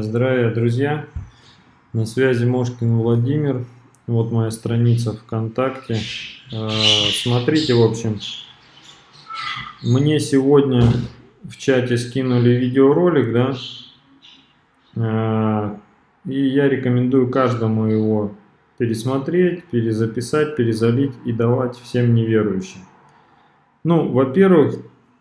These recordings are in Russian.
Здравия, друзья! На связи Мошкин Владимир. Вот моя страница ВКонтакте. А, смотрите, в общем, мне сегодня в чате скинули видеоролик, да, а, и я рекомендую каждому его пересмотреть, перезаписать, перезалить и давать всем неверующим. Ну, во-первых,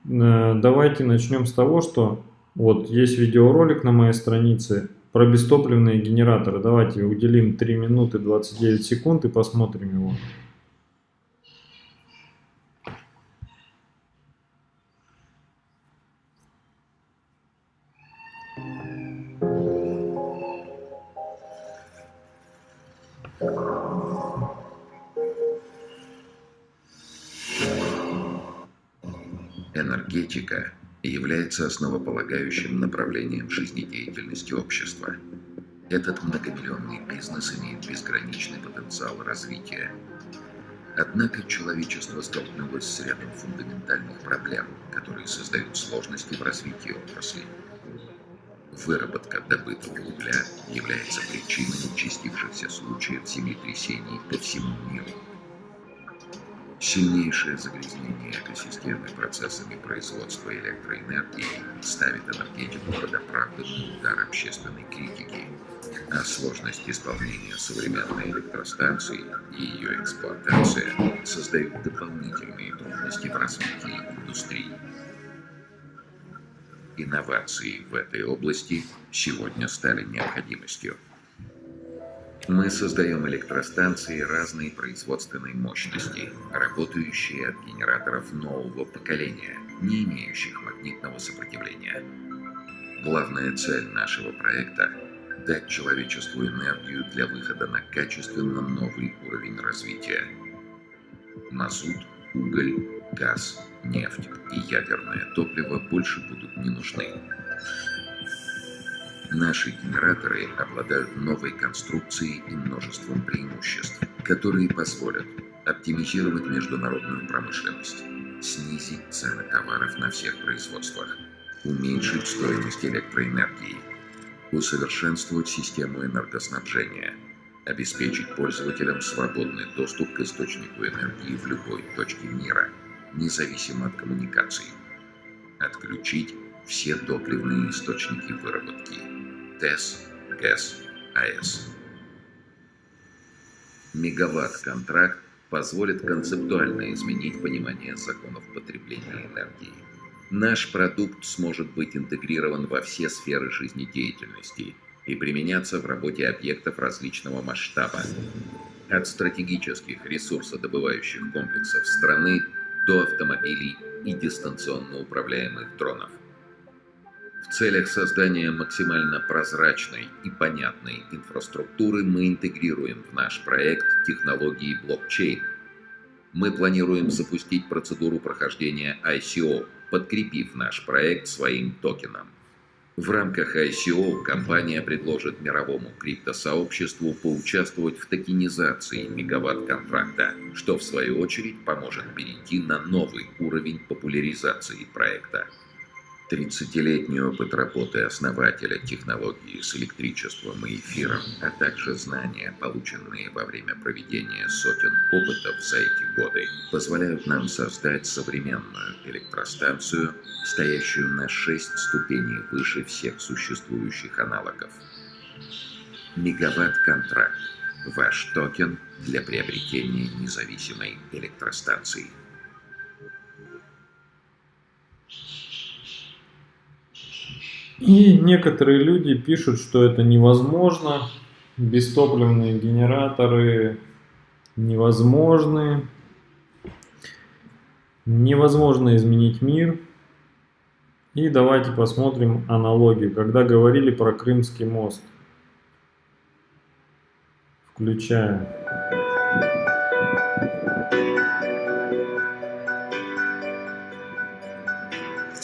э, давайте начнем с того, что вот есть видеоролик на моей странице про бестопливные генераторы. Давайте уделим 3 минуты 29 секунд и посмотрим его. Энергетика является основополагающим направлением жизнедеятельности общества. Этот многомиллионный бизнес имеет безграничный потенциал развития. Однако человечество столкнулось с рядом фундаментальных проблем, которые создают сложности в развитии отрасли. Выработка добытого угля является причиной участившихся случаев землетрясений по всему миру. Сильнейшее загрязнение экосистемы процессами производства электроэнергии ставит энергетику под оправданный удар общественной критики, а сложность исполнения современной электростанции и ее эксплуатация создают дополнительные трудности в развитии индустрии. Инновации в этой области сегодня стали необходимостью. Мы создаем электростанции разной производственной мощности, работающие от генераторов нового поколения, не имеющих магнитного сопротивления. Главная цель нашего проекта – дать человечеству энергию для выхода на качественно новый уровень развития. Мазут, уголь, газ, нефть и ядерное топливо больше будут не нужны. Наши генераторы обладают новой конструкцией и множеством преимуществ, которые позволят оптимизировать международную промышленность, снизить цены товаров на всех производствах, уменьшить стоимость электроэнергии, усовершенствовать систему энергоснабжения, обеспечить пользователям свободный доступ к источнику энергии в любой точке мира, независимо от коммуникаций, отключить все топливные источники выработки, ТЭС, ГЭС, АЭС. Мегаватт-контракт позволит концептуально изменить понимание законов потребления энергии. Наш продукт сможет быть интегрирован во все сферы жизнедеятельности и применяться в работе объектов различного масштаба. От стратегических ресурсодобывающих комплексов страны до автомобилей и дистанционно управляемых дронов. В целях создания максимально прозрачной и понятной инфраструктуры мы интегрируем в наш проект технологии блокчейн. Мы планируем запустить процедуру прохождения ICO, подкрепив наш проект своим токеном. В рамках ICO компания предложит мировому криптосообществу поучаствовать в токенизации мегаватт-контракта, что в свою очередь поможет перейти на новый уровень популяризации проекта. 30-летний опыт работы основателя технологии с электричеством и эфиром, а также знания, полученные во время проведения сотен опытов за эти годы, позволяют нам создать современную электростанцию, стоящую на 6 ступеней выше всех существующих аналогов. Мегаватт-контракт – ваш токен для приобретения независимой электростанции. И некоторые люди пишут, что это невозможно, бестопливные генераторы невозможны, невозможно изменить мир. И давайте посмотрим аналогию, когда говорили про Крымский мост. Включаем.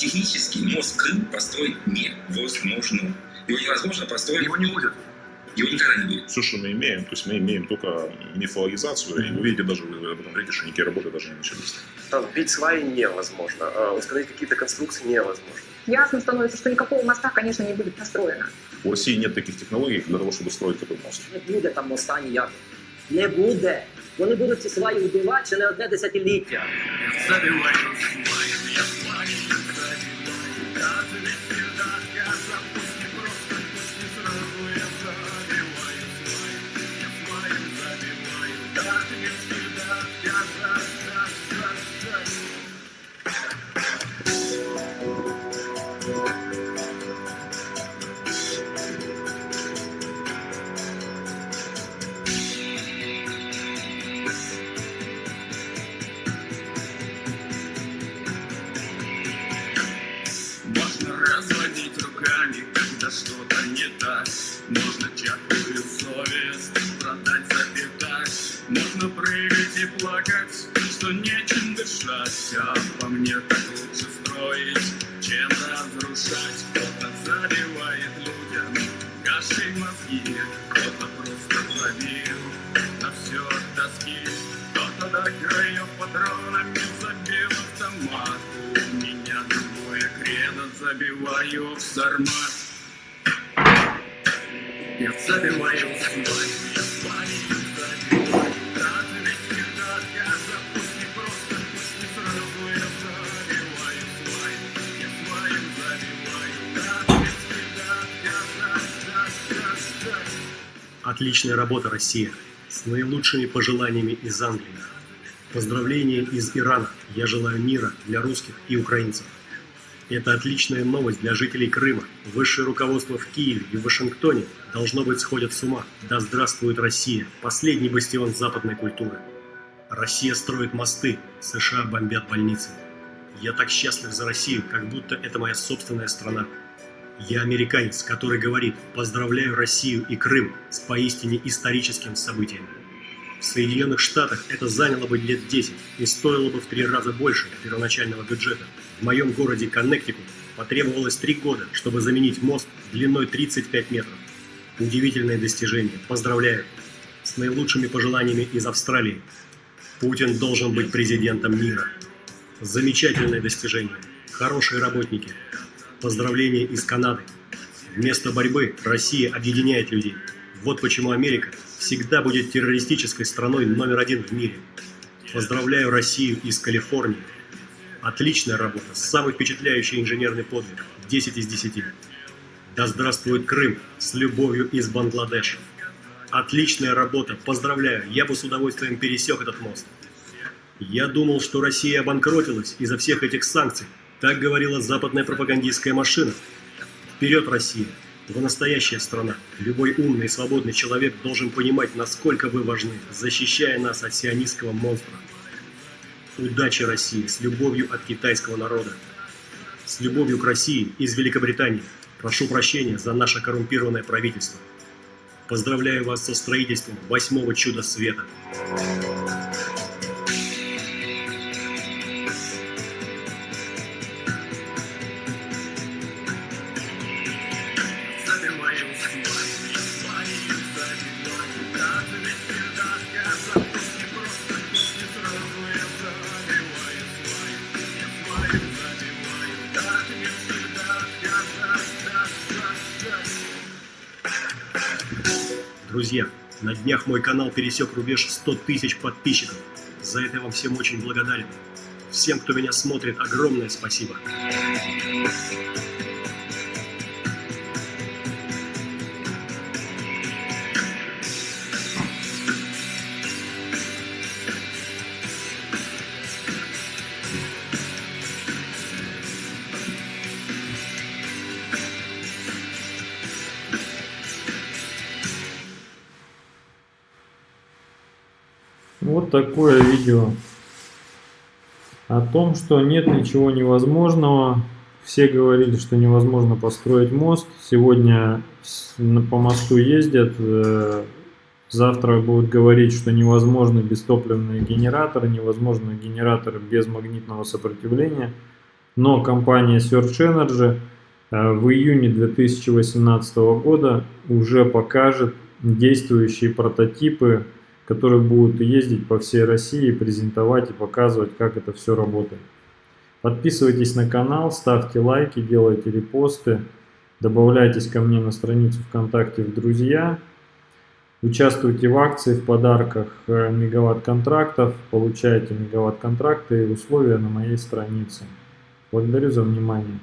Технически мост Крым построить невозможно. Его невозможно построить. Его не будет. Его никогда не будет. Все, что мы имеем, то есть мы имеем только мифологизацию, и вы видите, даже вы об этом говорите, что никакие работы даже не начались. Там бить сваи невозможно, а установить какие-то конструкции невозможно. Ясно становится, что никакого моста, конечно, не будет построено. У России нет таких технологий для того, чтобы строить такой мост. Не буде там моста ніякого. Не буде. Вони будуть ці сваї вбивати ще не одне десятиліття. Можно Руками, когда что-то не так. Можно чахлую совесть продать запитать. Можно прыгать и плакать, что нечем дышать. А по мне так лучше строить, чем разрушать. Кто-то забивает людям кашей мозги, кто-то просто забил на все тоски. Кто-то до краев патронами забил автомат. Забиваю в сармат. Я забиваю в да. Отличная работа, Россия. С наилучшими пожеланиями из Англии. Поздравления из Ирана. Я желаю мира для русских и украинцев. Это отличная новость для жителей Крыма. Высшее руководство в Киеве и в Вашингтоне должно быть сходят с ума. Да здравствует Россия, последний бастион западной культуры. Россия строит мосты, США бомбят больницы. Я так счастлив за Россию, как будто это моя собственная страна. Я американец, который говорит «Поздравляю Россию и Крым с поистине историческим событием». В Соединенных Штатах это заняло бы лет 10 и стоило бы в три раза больше первоначального бюджета. В моем городе Коннектикут потребовалось три года, чтобы заменить мост длиной 35 метров. Удивительное достижение. Поздравляю. С наилучшими пожеланиями из Австралии. Путин должен быть президентом мира. Замечательное достижение. Хорошие работники. Поздравления из Канады. Вместо борьбы Россия объединяет людей. Вот почему Америка всегда будет террористической страной номер один в мире. Поздравляю Россию из Калифорнии. Отличная работа, самый впечатляющий инженерный подвиг. 10 из 10. Да здравствует Крым с любовью из Бангладеша. Отличная работа, поздравляю, я бы с удовольствием пересек этот мост. Я думал, что Россия обанкротилась из-за всех этих санкций. Так говорила западная пропагандистская машина. Вперед, Россия! Вы настоящая страна. Любой умный и свободный человек должен понимать, насколько вы важны, защищая нас от сионистского монстра. Удачи России с любовью от китайского народа. С любовью к России из Великобритании. Прошу прощения за наше коррумпированное правительство. Поздравляю вас со строительством восьмого чуда света. Друзья, на днях мой канал пересек рубеж 100 тысяч подписчиков. За это я вам всем очень благодарен. Всем, кто меня смотрит, огромное спасибо. Вот такое видео о том, что нет ничего невозможного. Все говорили, что невозможно построить мост. Сегодня по мосту ездят. э, Завтра будут говорить, что невозможны бестопливные генераторы, невозможны генераторы без магнитного сопротивления. Но компания Search Energy э, в июне 2018 года уже покажет действующие прототипы, которые будут ездить по всей России, презентовать и показывать, как это все работает. Подписывайтесь на канал, ставьте лайки, делайте репосты, добавляйтесь ко мне на страницу ВКонтакте в друзья, участвуйте в акции, в подарках э, мегаватт контрактов, получайте мегаватт контракты и условия на моей странице. Благодарю за внимание.